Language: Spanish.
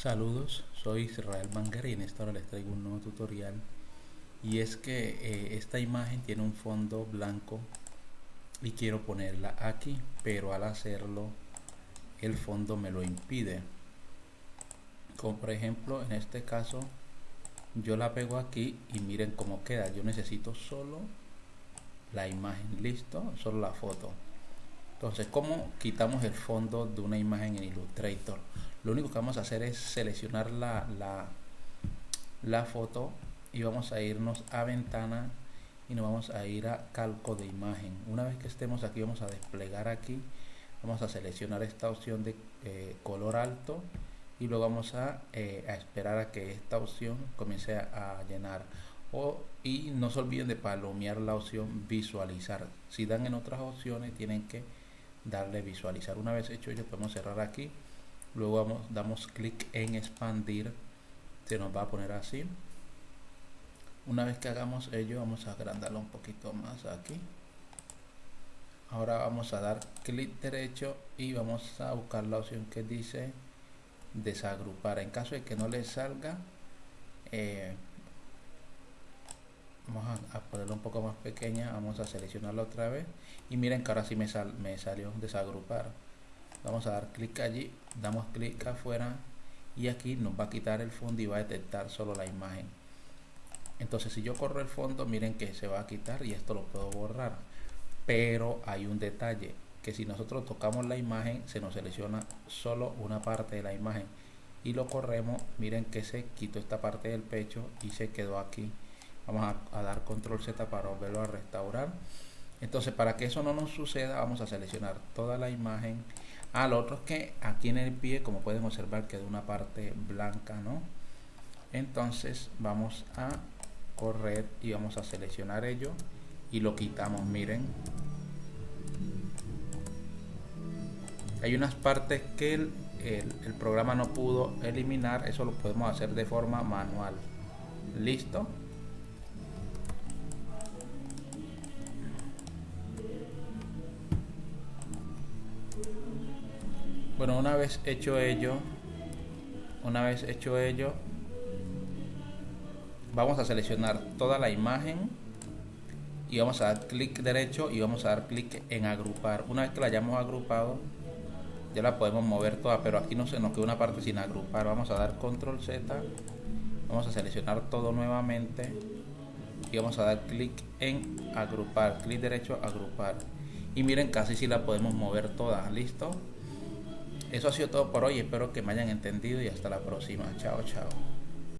Saludos, soy Israel Manguera y en esta hora les traigo un nuevo tutorial. Y es que eh, esta imagen tiene un fondo blanco y quiero ponerla aquí pero al hacerlo el fondo me lo impide. Como por ejemplo en este caso yo la pego aquí y miren cómo queda. Yo necesito solo la imagen listo solo la foto. Entonces cómo quitamos el fondo de una imagen en Illustrator lo único que vamos a hacer es seleccionar la, la, foto y vamos a irnos a ventana y nos vamos a ir a calco de imagen. Una vez que estemos aquí vamos a desplegar aquí. Vamos a seleccionar esta opción de eh, color alto y luego vamos a, eh, a, esperar a que esta opción comience a, llenar. O, y no se olviden de palomear la opción visualizar. Si dan en otras opciones tienen que darle visualizar. Una vez hecho ello podemos cerrar aquí luego vamos, damos clic en expandir. Se nos va a poner así. Una vez que hagamos ello vamos a agrandarlo un poquito más aquí. Ahora vamos a dar clic derecho y vamos a buscar la opción que dice desagrupar. En caso de que no le salga eh, vamos a, ponerlo un poco más pequeña. Vamos a seleccionarlo otra vez. Y miren que ahora sí me, sal, me salió desagrupar vamos a dar clic allí damos clic afuera y aquí nos va a quitar el fondo y va a detectar solo la imagen. Entonces si yo corro el fondo miren que se va a quitar y esto lo puedo borrar. Pero hay un detalle que si nosotros tocamos la imagen se nos selecciona solo una parte de la imagen. Y lo corremos miren que se quitó esta parte del pecho y se quedó aquí. Vamos a, dar control z para volverlo a restaurar. Entonces para que eso no nos suceda vamos a seleccionar toda la imagen al otro es que aquí en el pie como pueden observar quedó una parte blanca no entonces vamos a correr y vamos a seleccionar ello y lo quitamos miren. Hay unas partes que el, el, programa no pudo eliminar eso lo podemos hacer de forma manual. Listo bueno una vez hecho ello una vez hecho ello vamos a seleccionar toda la imagen y vamos a dar clic derecho y vamos a dar clic en agrupar. Una vez que la hayamos agrupado ya la podemos mover toda pero aquí no se nos queda una parte sin agrupar. Vamos a dar control z vamos a seleccionar todo nuevamente y vamos a dar clic en agrupar clic derecho agrupar. Y miren casi si la podemos mover toda. Listo eso ha sido todo por hoy. Espero que me hayan entendido y hasta la próxima. Chao chao